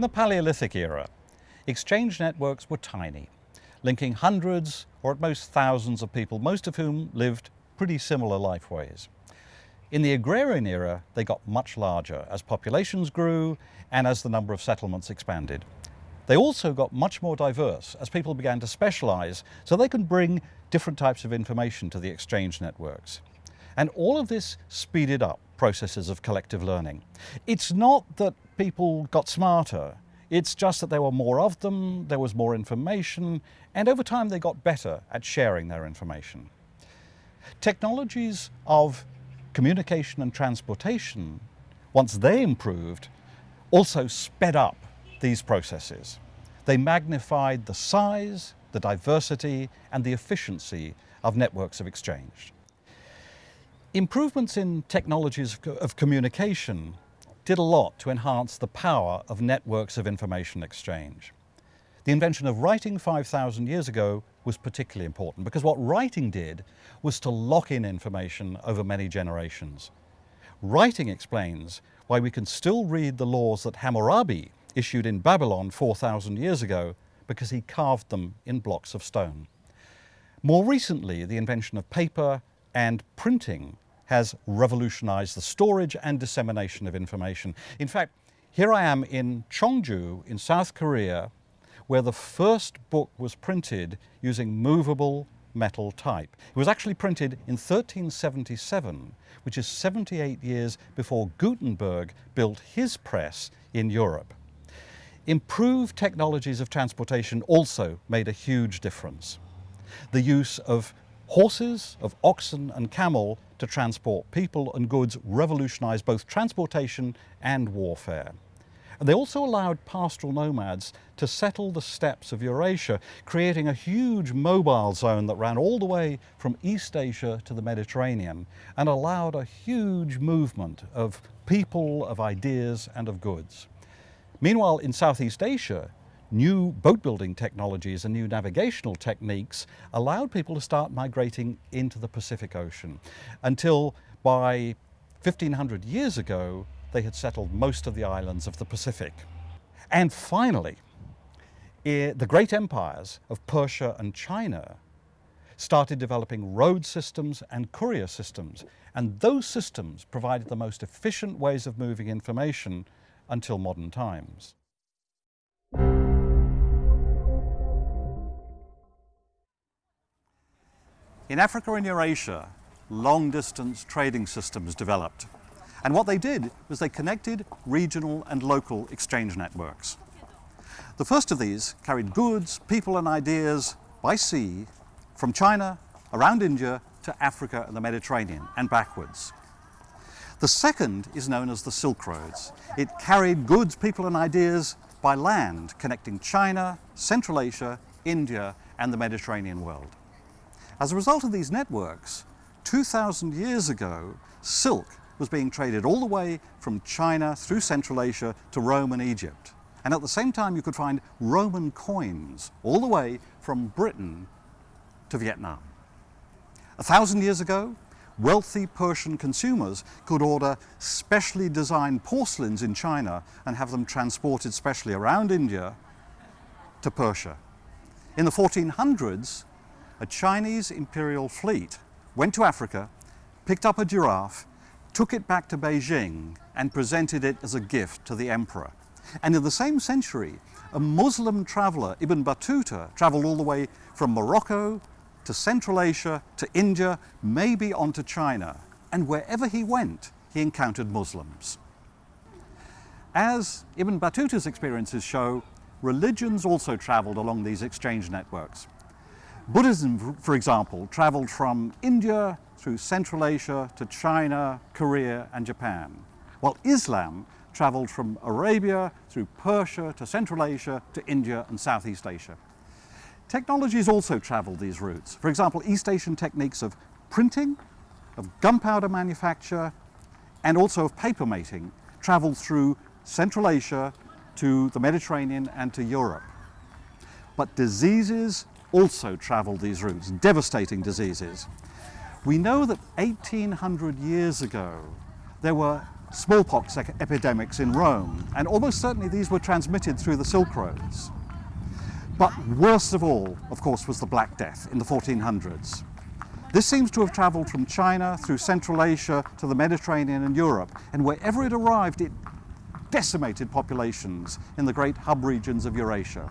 In the Paleolithic era, exchange networks were tiny, linking hundreds or at most thousands of people, most of whom lived pretty similar lifeways. In the agrarian era, they got much larger as populations grew and as the number of settlements expanded. They also got much more diverse as people began to specialize so they could bring different types of information to the exchange networks. And all of this speeded up processes of collective learning. It's not that people got smarter, it's just that there were more of them, there was more information, and over time they got better at sharing their information. Technologies of communication and transportation, once they improved, also sped up these processes. They magnified the size, the diversity and the efficiency of networks of exchange. Improvements in technologies of communication did a lot to enhance the power of networks of information exchange. The invention of writing 5,000 years ago was particularly important because what writing did was to lock in information over many generations. Writing explains why we can still read the laws that Hammurabi issued in Babylon 4,000 years ago because he carved them in blocks of stone. More recently, the invention of paper and printing has revolutionized the storage and dissemination of information. In fact, here I am in Cheongju in South Korea, where the first book was printed using movable metal type. It was actually printed in 1377, which is 78 years before Gutenberg built his press in Europe. Improved technologies of transportation also made a huge difference. The use of horses, of oxen and camel to transport people and goods revolutionized both transportation and warfare. And they also allowed pastoral nomads to settle the steppes of Eurasia, creating a huge mobile zone that ran all the way from East Asia to the Mediterranean and allowed a huge movement of people, of ideas and of goods. Meanwhile, in Southeast Asia, new boat building technologies and new navigational techniques allowed people to start migrating into the Pacific Ocean until by 1500 years ago, they had settled most of the islands of the Pacific. And finally, the great empires of Persia and China started developing road systems and courier systems. And those systems provided the most efficient ways of moving information until modern times. In Africa and Eurasia, long-distance trading systems developed. And what they did was they connected regional and local exchange networks. The first of these carried goods, people and ideas by sea from China, around India, to Africa and the Mediterranean, and backwards. The second is known as the Silk Roads. It carried goods, people and ideas by land, connecting China, Central Asia, India and the Mediterranean world. As a result of these networks, 2,000 years ago, silk was being traded all the way from China through Central Asia to Rome and Egypt. And at the same time, you could find Roman coins all the way from Britain to Vietnam. A thousand years ago, wealthy Persian consumers could order specially designed porcelains in China and have them transported specially around India to Persia. In the 1400s, a Chinese imperial fleet went to Africa, picked up a giraffe, took it back to Beijing and presented it as a gift to the emperor. And in the same century, a Muslim traveler, Ibn Battuta, traveled all the way from Morocco to Central Asia, to India, maybe onto China. And wherever he went, he encountered Muslims. As Ibn Battuta's experiences show, religions also traveled along these exchange networks. Buddhism, for example, traveled from India through Central Asia to China, Korea and Japan, while Islam traveled from Arabia through Persia to Central Asia to India and Southeast Asia. Technologies also traveled these routes. For example, East Asian techniques of printing, of gunpowder manufacture, and also of paper making traveled through Central Asia to the Mediterranean and to Europe. But diseases also traveled these routes, devastating diseases. We know that 1800 years ago, there were smallpox epidemics in Rome, and almost certainly these were transmitted through the Silk Roads. But worst of all, of course, was the Black Death in the 1400s. This seems to have travelled from China through Central Asia to the Mediterranean and Europe, and wherever it arrived, it decimated populations in the great hub regions of Eurasia.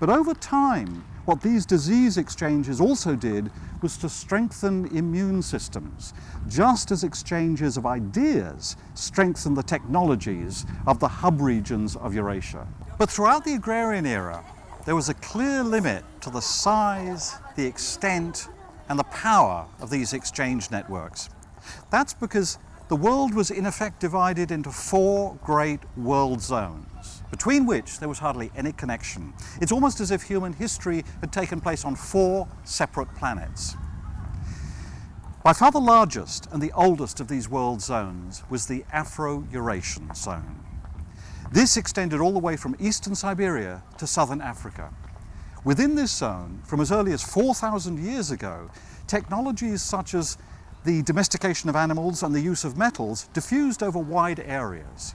But over time, what these disease exchanges also did was to strengthen immune systems, just as exchanges of ideas strengthen the technologies of the hub regions of Eurasia. But throughout the agrarian era, there was a clear limit to the size, the extent, and the power of these exchange networks. That's because the world was in effect divided into four great world zones, between which there was hardly any connection. It's almost as if human history had taken place on four separate planets. By far the largest and the oldest of these world zones was the Afro-Eurasian zone. This extended all the way from eastern Siberia to southern Africa. Within this zone, from as early as 4,000 years ago, technologies such as the domestication of animals and the use of metals diffused over wide areas.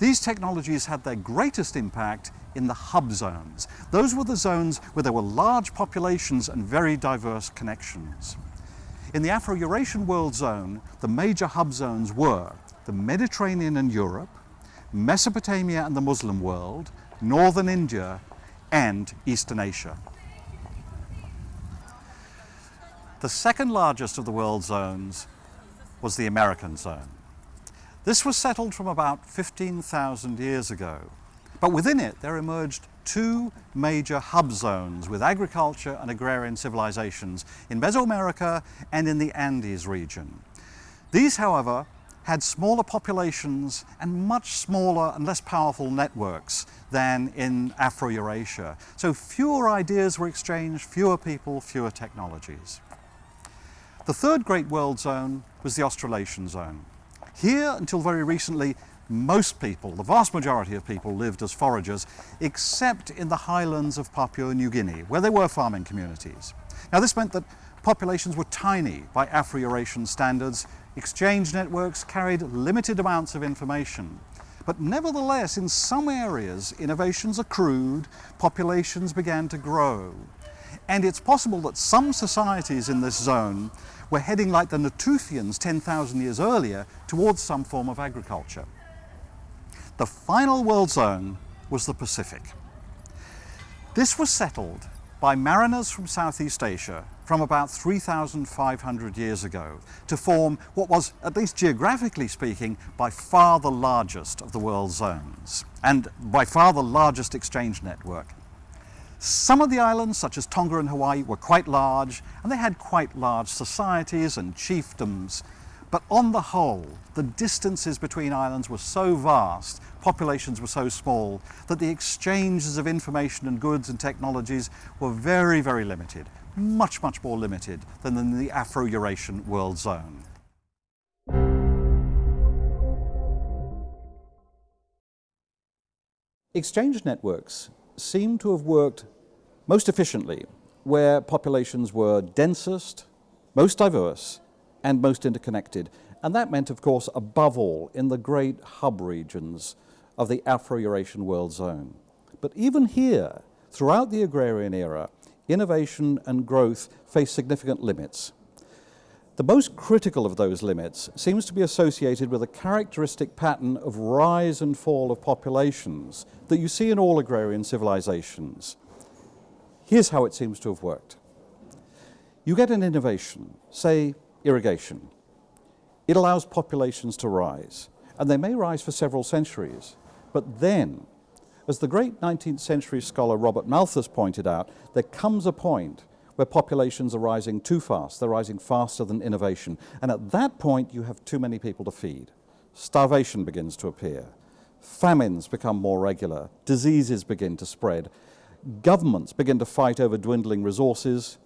These technologies had their greatest impact in the hub zones. Those were the zones where there were large populations and very diverse connections. In the Afro-Eurasian world zone, the major hub zones were the Mediterranean and Europe, Mesopotamia and the Muslim world, northern India, and Eastern Asia. The second largest of the world zones was the American zone. This was settled from about 15,000 years ago, but within it there emerged two major hub zones with agriculture and agrarian civilizations in Mesoamerica and in the Andes region. These, however, had smaller populations and much smaller and less powerful networks than in Afro-Eurasia. So fewer ideas were exchanged, fewer people, fewer technologies. The third great world zone was the Australasian zone. Here, until very recently, most people, the vast majority of people lived as foragers, except in the highlands of Papua New Guinea, where there were farming communities. Now this meant that populations were tiny by Afro-Eurasian standards, exchange networks carried limited amounts of information. But nevertheless, in some areas, innovations accrued, populations began to grow. And it's possible that some societies in this zone were heading like the Natufians 10,000 years earlier towards some form of agriculture. The final world zone was the Pacific. This was settled by mariners from Southeast Asia from about 3,500 years ago to form what was, at least geographically speaking, by far the largest of the world zones and by far the largest exchange network some of the islands, such as Tonga and Hawaii, were quite large, and they had quite large societies and chiefdoms. But on the whole, the distances between islands were so vast, populations were so small, that the exchanges of information and goods and technologies were very, very limited, much, much more limited than in the Afro-Eurasian world zone. Exchange networks seem to have worked most efficiently where populations were densest, most diverse, and most interconnected. And that meant, of course, above all, in the great hub regions of the Afro-Eurasian world zone. But even here, throughout the agrarian era, innovation and growth face significant limits. The most critical of those limits seems to be associated with a characteristic pattern of rise and fall of populations that you see in all agrarian civilizations. Here's how it seems to have worked. You get an innovation, say irrigation. It allows populations to rise, and they may rise for several centuries. But then, as the great 19th century scholar Robert Malthus pointed out, there comes a point where populations are rising too fast. They're rising faster than innovation. And at that point, you have too many people to feed. Starvation begins to appear. Famines become more regular. Diseases begin to spread. Governments begin to fight over dwindling resources.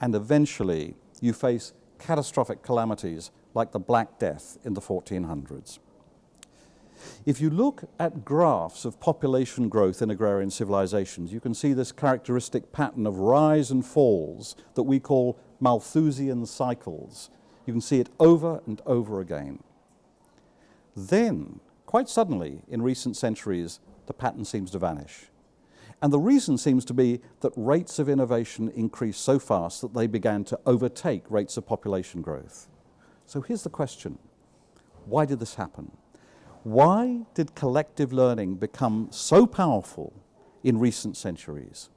And eventually, you face catastrophic calamities like the Black Death in the 1400s. If you look at graphs of population growth in agrarian civilizations, you can see this characteristic pattern of rise and falls that we call Malthusian cycles. You can see it over and over again. Then, quite suddenly, in recent centuries, the pattern seems to vanish. And the reason seems to be that rates of innovation increased so fast that they began to overtake rates of population growth. So here's the question. Why did this happen? Why did collective learning become so powerful in recent centuries?